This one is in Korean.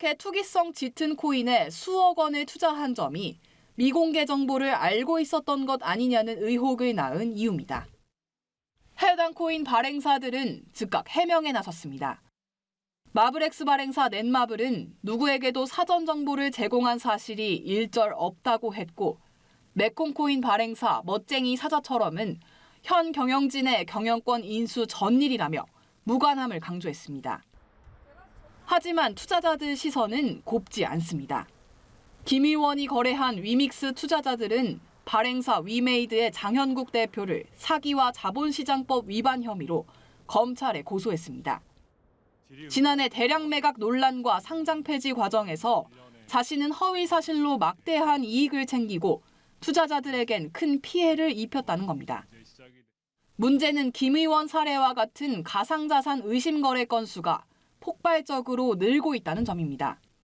이렇게 투기성 짙은 코인에 수억 원을 투자한 점이 미공개 정보를 알고 있었던 것 아니냐는 의혹을 낳은 이유입니다. 해당 코인 발행사들은 즉각 해명에 나섰습니다. 마블엑스 발행사 넷마블은 누구에게도 사전 정보를 제공한 사실이 일절 없다고 했고 메콩코인 발행사 멋쟁이 사자처럼은 현 경영진의 경영권 인수 전일이라며 무관함을 강조했습니다. 하지만 투자자들 시선은 곱지 않습니다. 김 의원이 거래한 위믹스 투자자들은 발행사 위메이드의 장현국 대표를 사기와 자본시장법 위반 혐의로 검찰에 고소했습니다. 지난해 대량 매각 논란과 상장 폐지 과정에서 자신은 허위 사실로 막대한 이익을 챙기고 투자자들에겐 큰 피해를 입혔다는 겁니다. 문제는 김 의원 사례와 같은 가상자산 의심 거래 건수가 폭발적으로 늘고 있다는 점입니다.